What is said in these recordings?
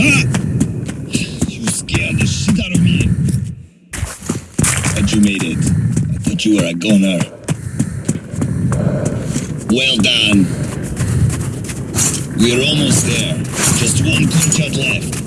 Ah! You scared the shit out of me. But you made it. I thought you were a goner. Well done. We're almost there. Just one quartet left.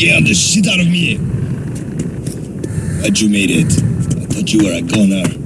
scared the shit out of me. But you made it. I thought you were a goner.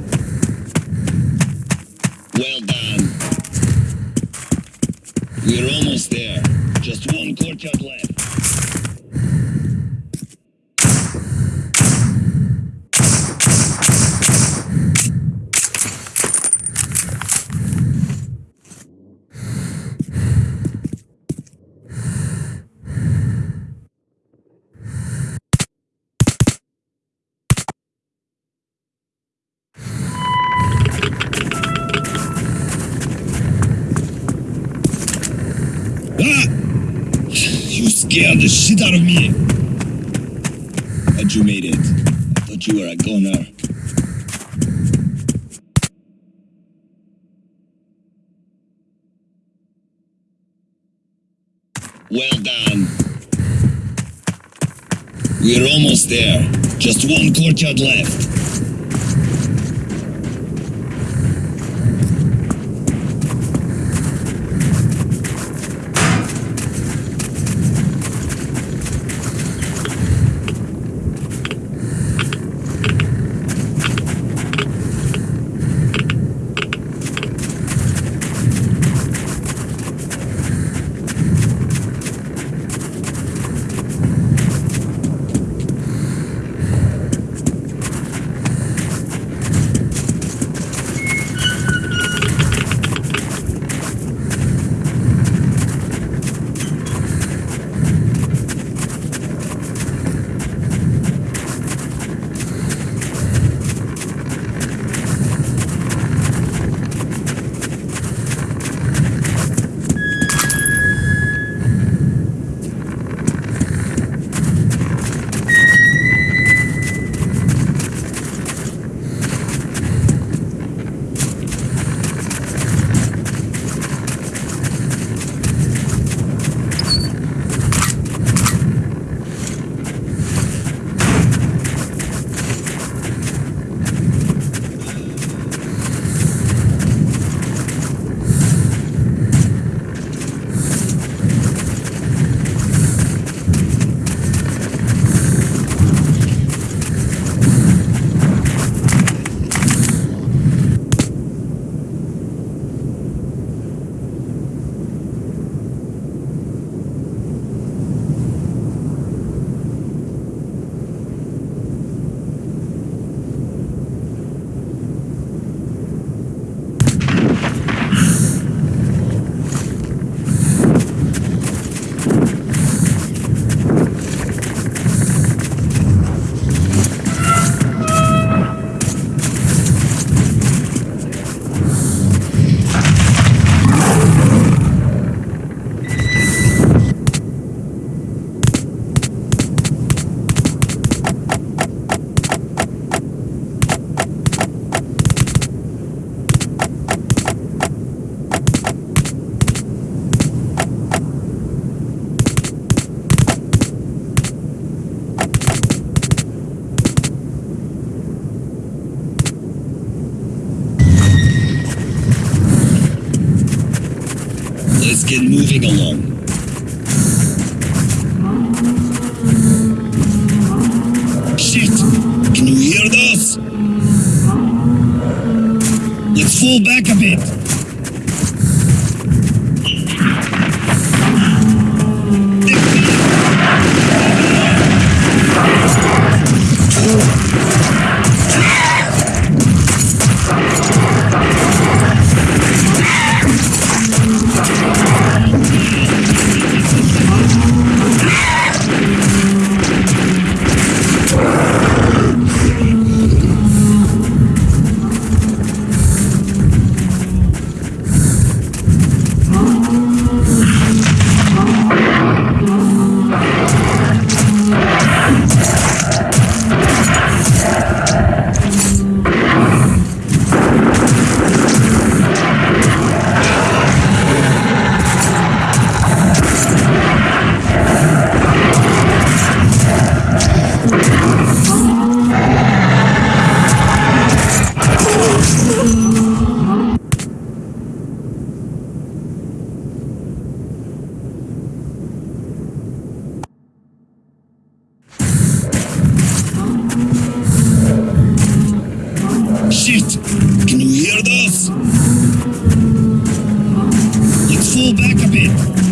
Scared the shit out of me. But you made it. I thought you were a goner. Well done. We're almost there. Just one courtyard left. Let's get moving along. Shit! Can you hear us? Let's fall back a bit. Pull back a bit.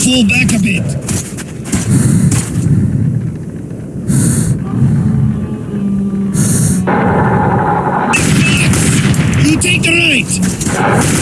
Pull back a bit. You take the right.